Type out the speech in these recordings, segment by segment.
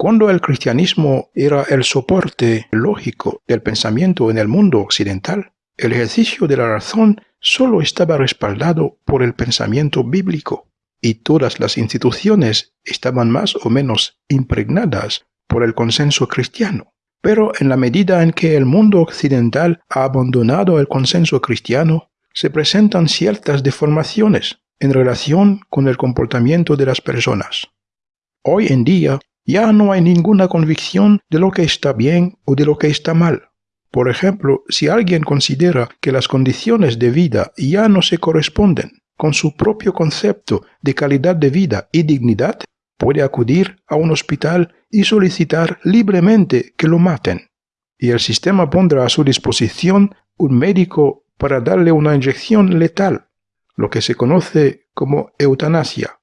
Cuando el cristianismo era el soporte lógico del pensamiento en el mundo occidental, el ejercicio de la razón solo estaba respaldado por el pensamiento bíblico y todas las instituciones estaban más o menos impregnadas por el consenso cristiano. Pero en la medida en que el mundo occidental ha abandonado el consenso cristiano, se presentan ciertas deformaciones en relación con el comportamiento de las personas. Hoy en día ya no hay ninguna convicción de lo que está bien o de lo que está mal. Por ejemplo, si alguien considera que las condiciones de vida ya no se corresponden con su propio concepto de calidad de vida y dignidad, puede acudir a un hospital y solicitar libremente que lo maten. Y el sistema pondrá a su disposición un médico para darle una inyección letal, lo que se conoce como eutanasia.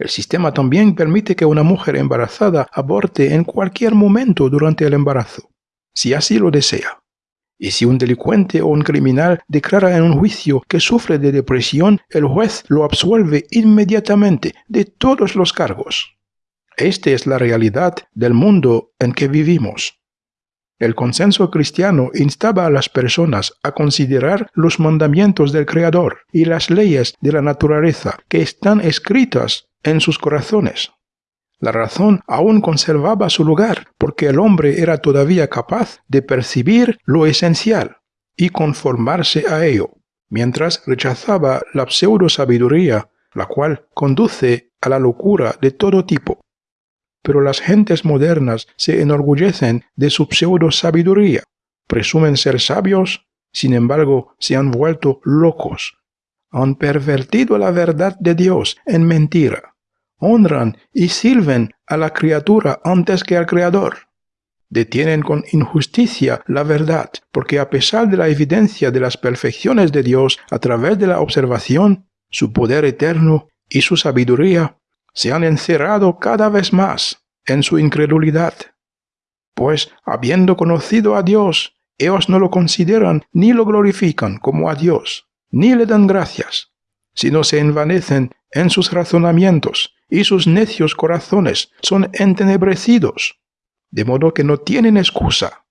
El sistema también permite que una mujer embarazada aborte en cualquier momento durante el embarazo, si así lo desea. Y si un delincuente o un criminal declara en un juicio que sufre de depresión, el juez lo absuelve inmediatamente de todos los cargos. Esta es la realidad del mundo en que vivimos. El consenso cristiano instaba a las personas a considerar los mandamientos del Creador y las leyes de la naturaleza que están escritas en sus corazones. La razón aún conservaba su lugar porque el hombre era todavía capaz de percibir lo esencial y conformarse a ello, mientras rechazaba la pseudo sabiduría, la cual conduce a la locura de todo tipo. Pero las gentes modernas se enorgullecen de su pseudo sabiduría, presumen ser sabios, sin embargo se han vuelto locos, han pervertido la verdad de Dios en mentira honran y sirven a la criatura antes que al Creador. Detienen con injusticia la verdad, porque a pesar de la evidencia de las perfecciones de Dios a través de la observación, su poder eterno y su sabiduría se han encerrado cada vez más en su incredulidad. Pues, habiendo conocido a Dios, ellos no lo consideran ni lo glorifican como a Dios, ni le dan gracias, sino se envanecen en sus razonamientos y sus necios corazones son entenebrecidos, de modo que no tienen excusa.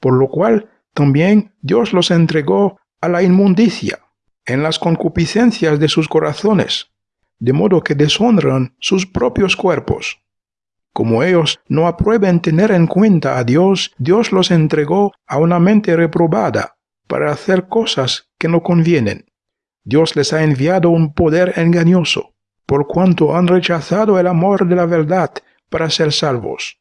Por lo cual también Dios los entregó a la inmundicia, en las concupiscencias de sus corazones, de modo que deshonran sus propios cuerpos. Como ellos no aprueben tener en cuenta a Dios, Dios los entregó a una mente reprobada para hacer cosas que no convienen. Dios les ha enviado un poder engañoso, por cuanto han rechazado el amor de la verdad para ser salvos.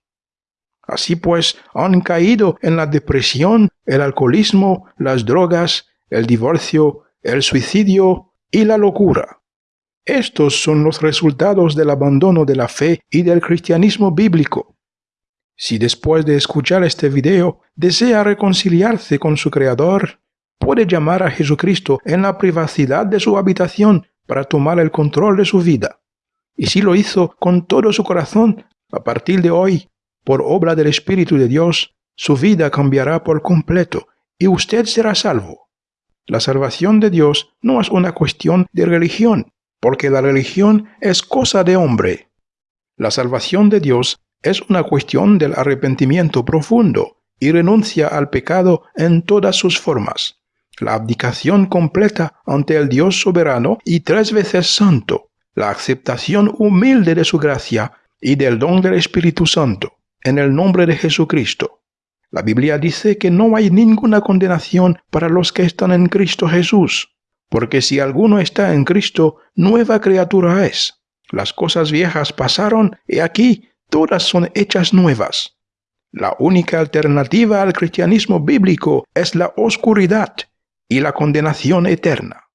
Así pues, han caído en la depresión, el alcoholismo, las drogas, el divorcio, el suicidio y la locura. Estos son los resultados del abandono de la fe y del cristianismo bíblico. Si después de escuchar este video desea reconciliarse con su Creador, puede llamar a Jesucristo en la privacidad de su habitación para tomar el control de su vida. Y si lo hizo con todo su corazón, a partir de hoy, por obra del Espíritu de Dios, su vida cambiará por completo y usted será salvo. La salvación de Dios no es una cuestión de religión, porque la religión es cosa de hombre. La salvación de Dios es una cuestión del arrepentimiento profundo y renuncia al pecado en todas sus formas la abdicación completa ante el Dios soberano y tres veces santo, la aceptación humilde de su gracia y del don del Espíritu Santo, en el nombre de Jesucristo. La Biblia dice que no hay ninguna condenación para los que están en Cristo Jesús, porque si alguno está en Cristo, nueva criatura es. Las cosas viejas pasaron y aquí todas son hechas nuevas. La única alternativa al cristianismo bíblico es la oscuridad y la condenación eterna.